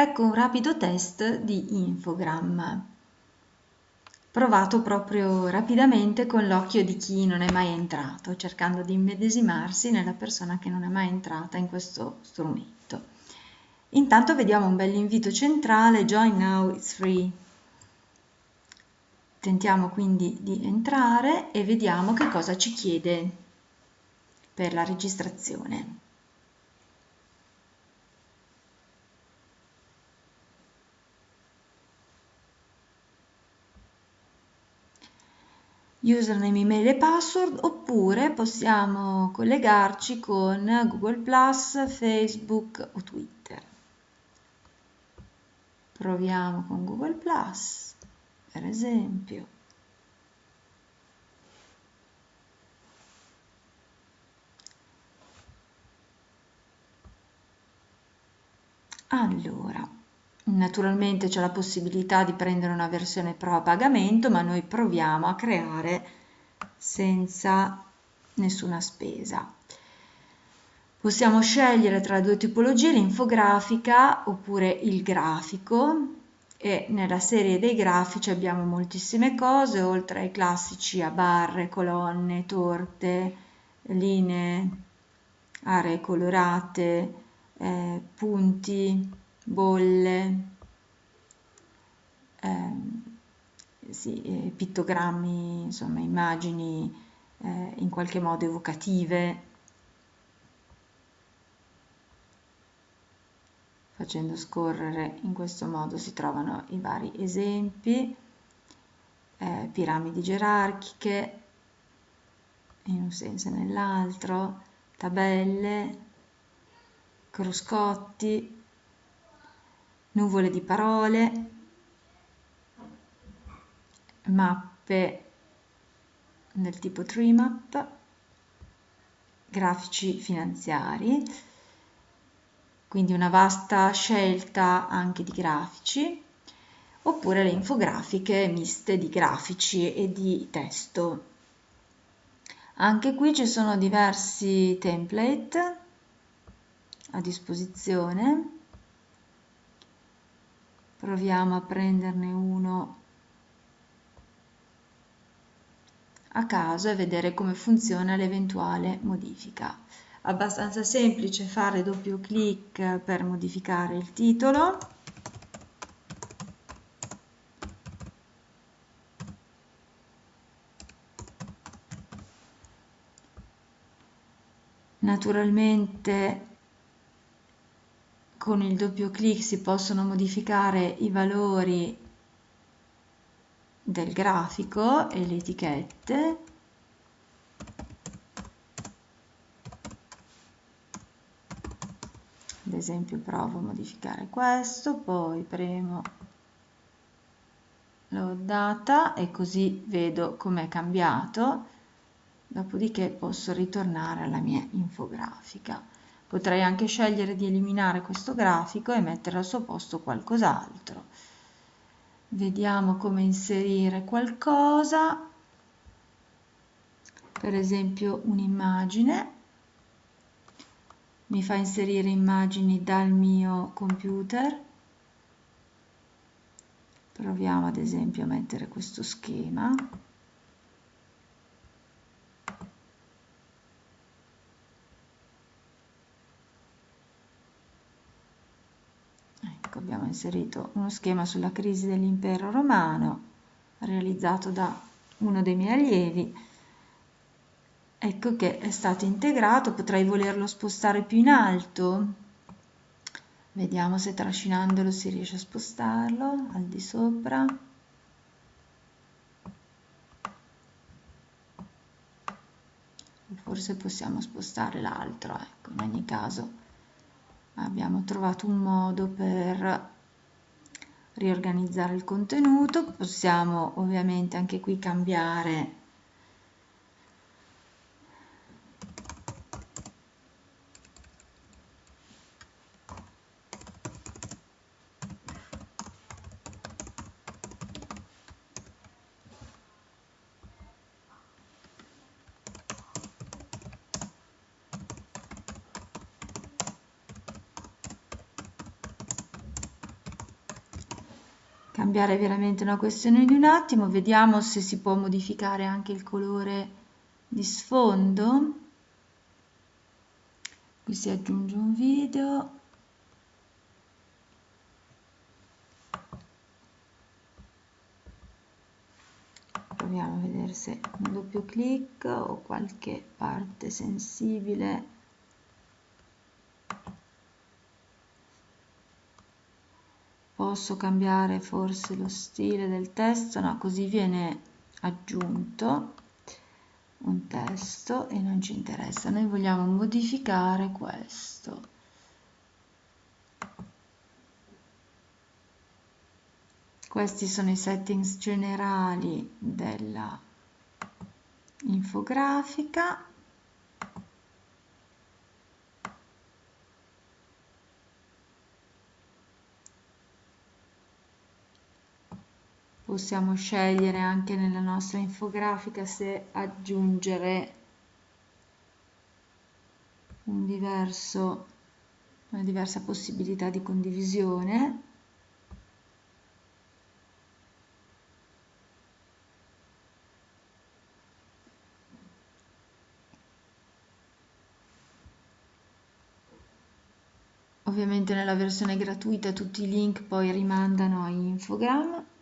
Ecco un rapido test di Infogram, provato proprio rapidamente con l'occhio di chi non è mai entrato, cercando di immedesimarsi nella persona che non è mai entrata in questo strumento. Intanto vediamo un bel invito centrale, Join Now, it's free. Tentiamo quindi di entrare e vediamo che cosa ci chiede per la registrazione. Username, email e password oppure possiamo collegarci con Google Facebook o Twitter. Proviamo con Google per esempio. Allora, Naturalmente c'è la possibilità di prendere una versione pro a pagamento, ma noi proviamo a creare senza nessuna spesa. Possiamo scegliere tra due tipologie, l'infografica oppure il grafico e nella serie dei grafici abbiamo moltissime cose, oltre ai classici a barre, colonne, torte, linee, aree colorate, eh, punti, bolle, eh, sì, pittogrammi, insomma immagini eh, in qualche modo evocative, facendo scorrere in questo modo si trovano i vari esempi, eh, piramidi gerarchiche in un senso e nell'altro, tabelle, cruscotti, nuvole di parole, mappe del tipo tree map, grafici finanziari, quindi una vasta scelta anche di grafici, oppure le infografiche miste di grafici e di testo. Anche qui ci sono diversi template a disposizione proviamo a prenderne uno a caso e vedere come funziona l'eventuale modifica. Abbastanza semplice fare doppio clic per modificare il titolo. Naturalmente con il doppio clic si possono modificare i valori del grafico e le etichette. Ad esempio provo a modificare questo poi premo load data e così vedo com'è cambiato. Dopodiché posso ritornare alla mia infografica Potrei anche scegliere di eliminare questo grafico e mettere al suo posto qualcos'altro. Vediamo come inserire qualcosa, per esempio un'immagine. Mi fa inserire immagini dal mio computer. Proviamo ad esempio a mettere questo schema. Ecco, abbiamo inserito uno schema sulla crisi dell'impero romano realizzato da uno dei miei allievi. Ecco che è stato integrato, potrei volerlo spostare più in alto. Vediamo se trascinandolo si riesce a spostarlo al di sopra. Forse possiamo spostare l'altro, ecco, in ogni caso abbiamo trovato un modo per riorganizzare il contenuto. Possiamo ovviamente anche qui cambiare cambiare veramente una questione di un attimo vediamo se si può modificare anche il colore di sfondo. Qui si aggiunge un video. Proviamo a vedere se un doppio clic o qualche parte sensibile posso cambiare forse lo stile del testo no così viene aggiunto un testo e non ci interessa. Noi vogliamo modificare questo. Questi sono i settings generali della infografica possiamo scegliere anche nella nostra infografica se aggiungere un diverso, una diversa possibilità di condivisione. Ovviamente nella versione gratuita tutti i link poi rimandano a infogram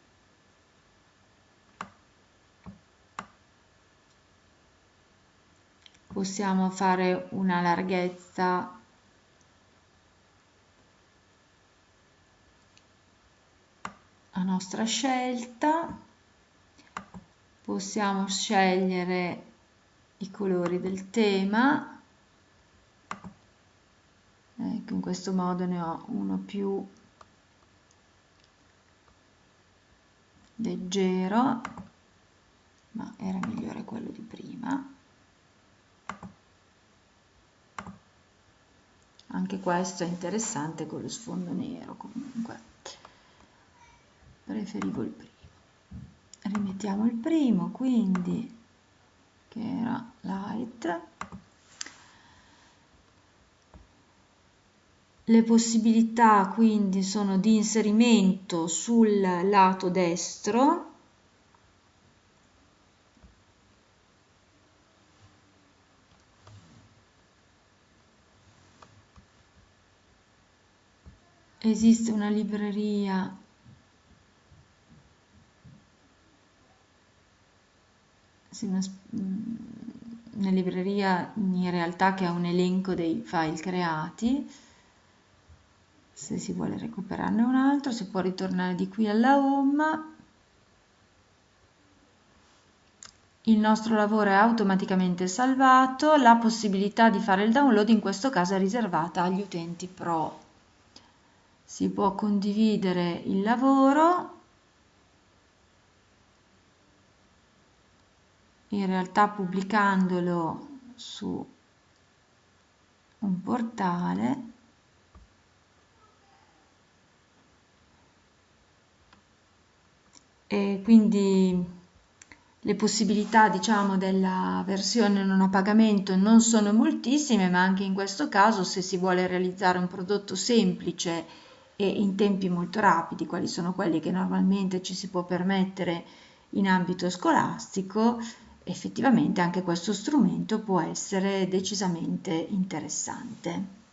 possiamo fare una larghezza a nostra scelta. Possiamo scegliere i colori del tema. Ecco in questo modo ne ho uno più leggero ma era migliore quello di prima anche questo è interessante con lo sfondo nero comunque. Preferivo il primo. Rimettiamo il primo quindi che era light. Le possibilità quindi sono di inserimento sul lato destro esiste una libreria. Una, una libreria in realtà che ha un elenco dei file creati. Se si vuole recuperarne un altro si può ritornare di qui alla home. Il nostro lavoro è automaticamente salvato. La possibilità di fare il download in questo caso è riservata agli utenti pro si può condividere il lavoro. In realtà pubblicandolo su un portale. E quindi le possibilità diciamo della versione non a pagamento non sono moltissime ma anche in questo caso se si vuole realizzare un prodotto semplice e in tempi molto rapidi, quali sono quelli che normalmente ci si può permettere in ambito scolastico, effettivamente anche questo strumento può essere decisamente interessante.